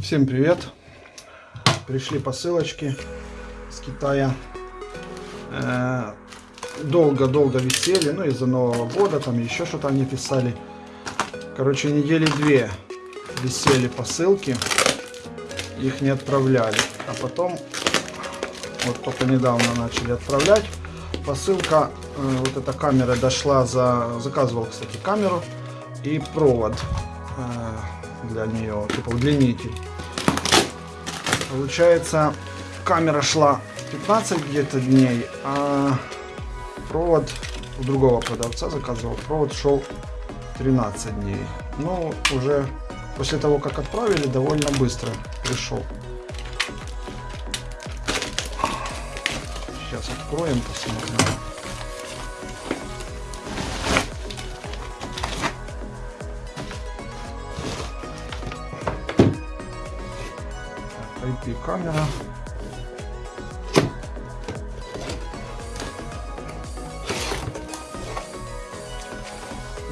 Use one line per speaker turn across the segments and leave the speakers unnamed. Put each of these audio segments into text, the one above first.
Всем привет! Пришли посылочки с Китая. Э, Долго-долго висели, ну из-за Нового года, там еще что-то они писали. Короче, недели две висели посылки, их не отправляли. А потом, вот только недавно начали отправлять. Посылка, э, вот эта камера дошла за... Заказывал, кстати, камеру и провод э, для нее, типа удлинитель. Получается, камера шла 15 где-то дней, а провод у другого продавца заказывал. Провод шел 13 дней. Ну, уже после того, как отправили, довольно быстро пришел. Откроем, посмотрим. IP камера.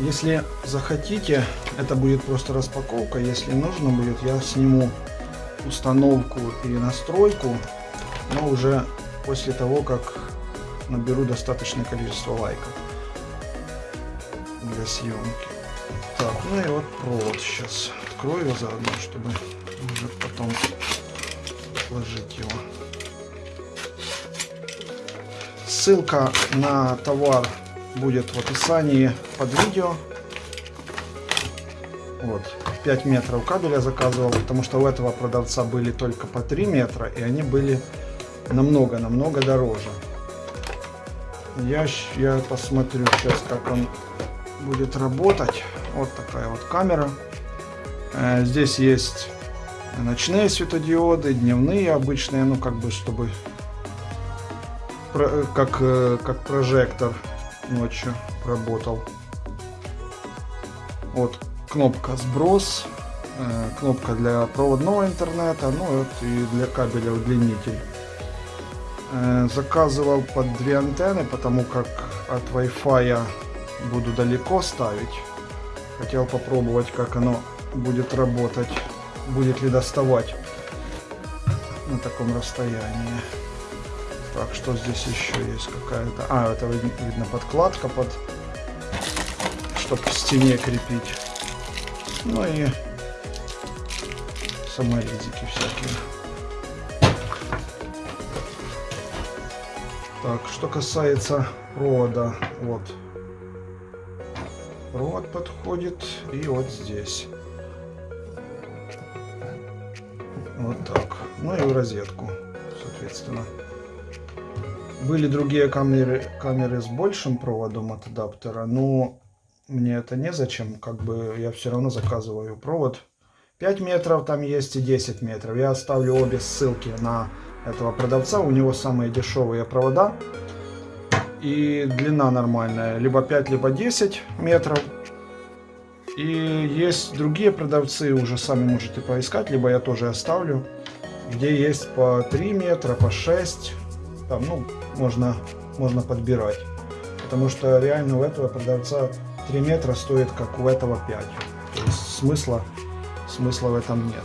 Если захотите, это будет просто распаковка. Если нужно будет, я сниму установку и настройку, но уже после того, как наберу достаточное количество лайков для съемки. Так, ну и вот провод сейчас открою заодно, чтобы уже потом сложить его. Ссылка на товар будет в описании под видео. Вот, 5 метров кабеля заказывал, потому что у этого продавца были только по 3 метра, и они были намного-намного дороже. Я, я посмотрю сейчас, как он будет работать. Вот такая вот камера. Э, здесь есть ночные светодиоды, дневные обычные, ну как бы чтобы как, э, как прожектор ночью работал. Вот кнопка сброс, э, кнопка для проводного интернета, ну вот и для кабеля удлинитель. Э, заказывал под две антенны, потому как от Wi-Fi буду далеко ставить. Хотел попробовать, как оно будет работать, будет ли доставать на таком расстоянии. Так, что здесь еще есть какая-то... А, это видно подкладка под... Чтобы к стене крепить. Ну и саморезики всякие. Так, что касается провода, вот. Провод подходит и вот здесь. Вот так. Ну и в розетку, соответственно. Были другие камеры, камеры с большим проводом от адаптера, но мне это незачем, как бы я все равно заказываю провод. 5 метров там есть и 10 метров. Я оставлю обе ссылки на этого продавца, у него самые дешевые провода. И длина нормальная, либо 5, либо 10 метров. И есть другие продавцы, уже сами можете поискать, либо я тоже оставлю, где есть по 3 метра, по 6 там, ну, можно, можно подбирать. Потому что реально у этого продавца 3 метра стоит, как у этого 5. То есть смысла, смысла в этом нет.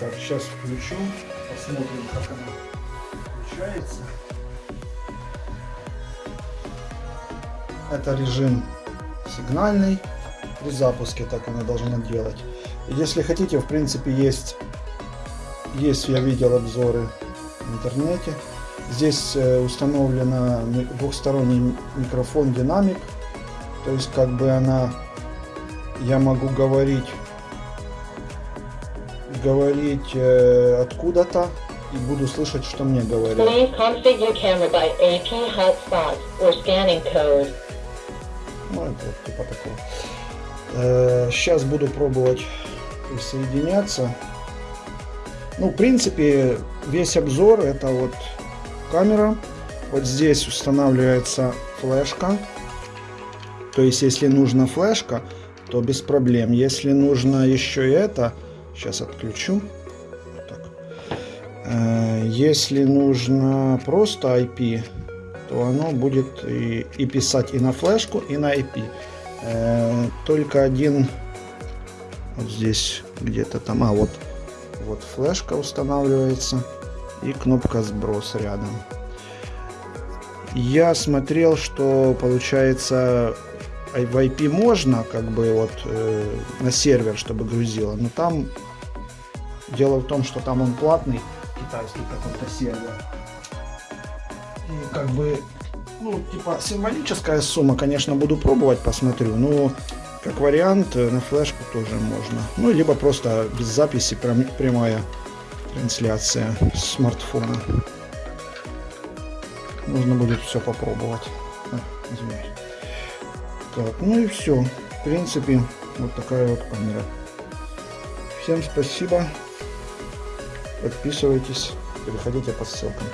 Так, сейчас включу, посмотрим, как оно включается. Это режим сигнальный. При запуске так оно должно делать. Если хотите, в принципе, есть, есть я видел обзоры в интернете. Здесь э, установлена двухсторонний микрофон динамик. То есть как бы она, я могу говорить, говорить э, откуда-то и буду слышать, что мне говорят. Ну, это вот типа такого. Э, сейчас буду пробовать присоединяться. Ну, в принципе, весь обзор это вот камера. Вот здесь устанавливается флешка. То есть, если нужна флешка, то без проблем. Если нужно еще это, сейчас отключу. Вот так. Э, Если нужно просто IP, то оно будет и, и писать и на флешку, и на IP. Э, Только один вот здесь где-то там, а вот, вот флешка устанавливается и кнопка сброс рядом. Я смотрел, что получается в IP можно как бы вот э, на сервер, чтобы грузило, но там дело в том, что там он платный, китайский какой-то сервер. И как бы, ну, типа символическая сумма, конечно, буду пробовать, посмотрю, но как вариант э, на флешку тоже можно. Ну, либо просто без записи прям- прямая трансляция смартфона. Нужно будет все попробовать. А, извиняюсь. Так, ну и все. В принципе, вот такая вот камера. Всем спасибо. Подписывайтесь, переходите по ссылкам.